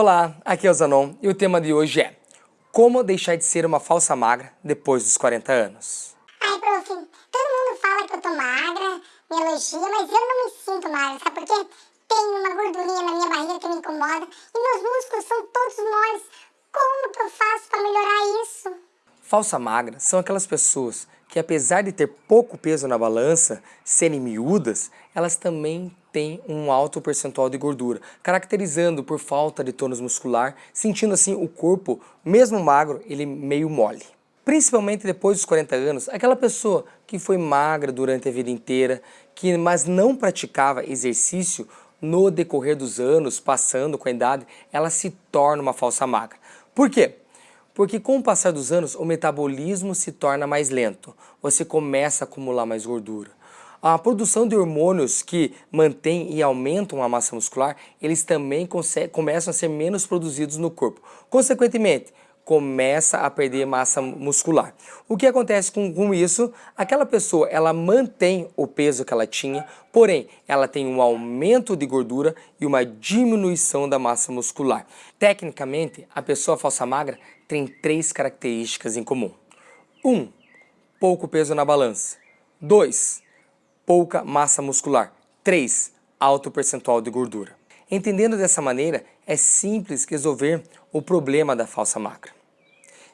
Olá, aqui é o Zanon e o tema de hoje é Como deixar de ser uma falsa magra depois dos 40 anos? Ai, prof, todo mundo fala que eu tô magra, me elogia, mas eu não me sinto magra, sabe por quê? Tem uma gordurinha na minha barriga que me incomoda e meus músculos são todos moles. Como que eu faço para melhorar isso? Falsa magra são aquelas pessoas que apesar de ter pouco peso na balança, serem miúdas, elas também têm um alto percentual de gordura, caracterizando por falta de tônus muscular, sentindo assim o corpo, mesmo magro, ele meio mole. Principalmente depois dos 40 anos, aquela pessoa que foi magra durante a vida inteira, que mas não praticava exercício no decorrer dos anos, passando com a idade, ela se torna uma falsa magra. Por quê? Porque com o passar dos anos, o metabolismo se torna mais lento. Você começa a acumular mais gordura. A produção de hormônios que mantêm e aumentam a massa muscular, eles também começam a ser menos produzidos no corpo. Consequentemente, começa a perder massa muscular. O que acontece com, com, isso? Aquela pessoa, ela mantém o peso que ela tinha, porém, ela tem um aumento de gordura e uma diminuição da massa muscular. Tecnicamente, a pessoa falsa magra tem três características em comum. 1. Um, pouco peso na balança. 2. Pouca massa muscular. 3. Alto percentual de gordura. Entendendo dessa maneira, é simples resolver o problema da falsa magra.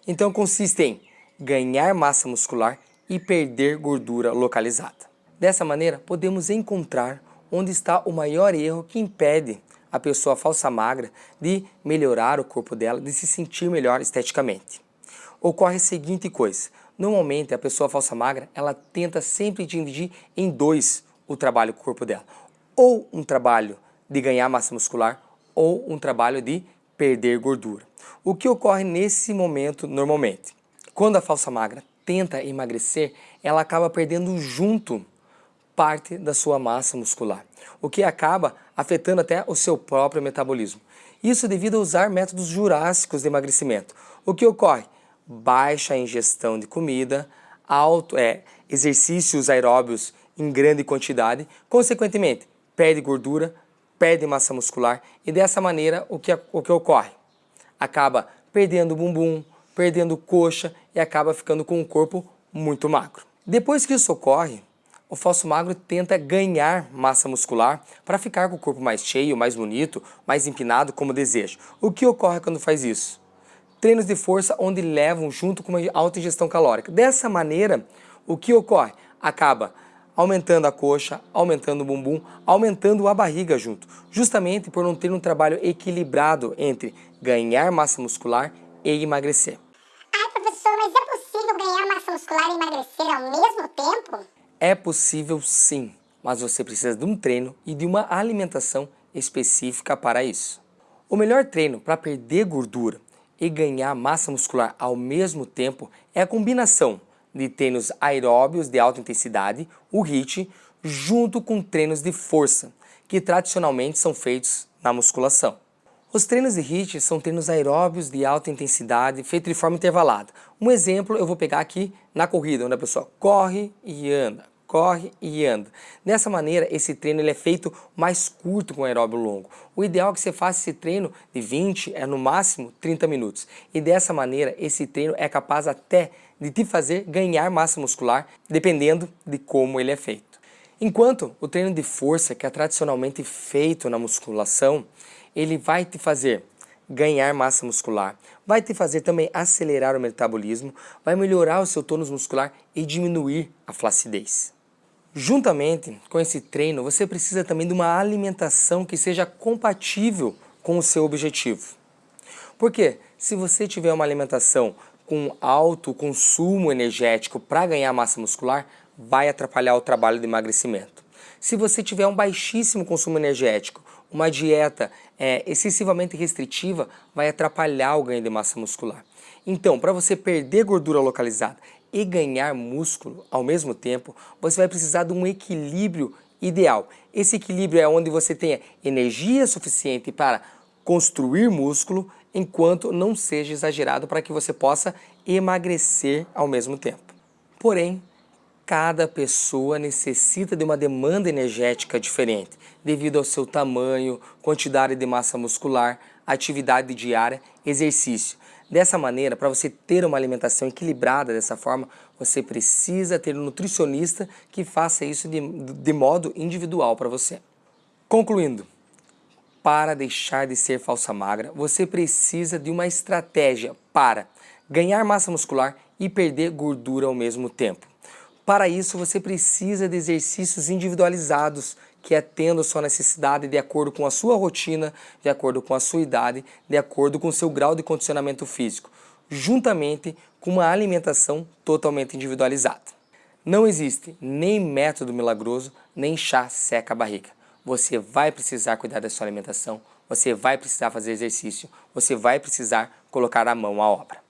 Então consiste em ganhar massa muscular e perder gordura localizada. Dessa maneira, podemos encontrar onde está o maior erro que impede a pessoa falsa magra de melhorar o corpo dela, de se sentir melhor esteticamente. Ocorre a seguinte coisa, normalmente a pessoa falsa magra, ela tenta sempre dividir em dois o trabalho com o corpo dela. Ou um trabalho de ganhar massa muscular, ou um trabalho de perder gordura. O que ocorre nesse momento normalmente? Quando a falsa magra tenta emagrecer, ela acaba perdendo junto parte da sua massa muscular, o que acaba afetando até o seu próprio metabolismo. Isso devido a usar métodos jurássicos de emagrecimento. O que ocorre? Baixa ingestão de comida, alto, é, exercícios aeróbios em grande quantidade, consequentemente, perde gordura, perde massa muscular e dessa maneira o que, o que ocorre? Acaba perdendo bumbum, perdendo coxa e acaba ficando com um corpo muito magro. Depois que isso ocorre, o falso magro tenta ganhar massa muscular para ficar com o corpo mais cheio, mais bonito, mais empinado como deseja. O que ocorre quando faz isso? Treinos de força onde levam junto com uma alta ingestão calórica. Dessa maneira, o que ocorre? Acaba aumentando a coxa, aumentando o bumbum, aumentando a barriga junto, justamente por não ter um trabalho equilibrado entre ganhar massa muscular e emagrecer. Ai, professor, mas é possível ganhar massa muscular e emagrecer ao mesmo tempo? É possível sim, mas você precisa de um treino e de uma alimentação específica para isso. O melhor treino para perder gordura e ganhar massa muscular ao mesmo tempo é a combinação de treinos aeróbios de alta intensidade, o HIIT, junto com treinos de força, que tradicionalmente são feitos na musculação. Os treinos de HIIT são treinos aeróbios de alta intensidade, feitos de forma intervalada. Um exemplo eu vou pegar aqui na corrida, onde a pessoa corre e anda, corre e anda. Dessa maneira, esse treino ele é feito mais curto com aeróbio longo. O ideal é que você faça esse treino de 20, é no máximo 30 minutos. E dessa maneira, esse treino é capaz até de te fazer ganhar massa muscular, dependendo de como ele é feito. Enquanto o treino de força, que é tradicionalmente feito na musculação, ele vai te fazer ganhar massa muscular, vai te fazer também acelerar o metabolismo, vai melhorar o seu tônus muscular e diminuir a flacidez. Juntamente com esse treino, você precisa também de uma alimentação que seja compatível com o seu objetivo. Porque se você tiver uma alimentação com alto consumo energético para ganhar massa muscular, vai atrapalhar o trabalho de emagrecimento. Se você tiver um baixíssimo consumo energético, uma dieta é, excessivamente restritiva, vai atrapalhar o ganho de massa muscular. Então, para você perder gordura localizada e ganhar músculo ao mesmo tempo, você vai precisar de um equilíbrio ideal. Esse equilíbrio é onde você tenha energia suficiente para construir músculo enquanto não seja exagerado para que você possa emagrecer ao mesmo tempo. Porém, cada pessoa necessita de uma demanda energética diferente, devido ao seu tamanho, quantidade de massa muscular, atividade diária, exercício. Dessa maneira, para você ter uma alimentação equilibrada dessa forma, você precisa ter um nutricionista que faça isso de, de modo individual para você. Concluindo, para deixar de ser falsa magra, você precisa de uma estratégia para ganhar massa muscular e perder gordura ao mesmo tempo. Para isso, você precisa de exercícios individualizados que atendam a sua necessidade de acordo com a sua rotina, de acordo com a sua idade, de acordo com o seu grau de condicionamento físico, juntamente com uma alimentação totalmente individualizada. Não existe nem método milagroso, nem chá seca a barriga. Você vai precisar cuidar da sua alimentação, você vai precisar fazer exercício, você vai precisar colocar a mão à obra.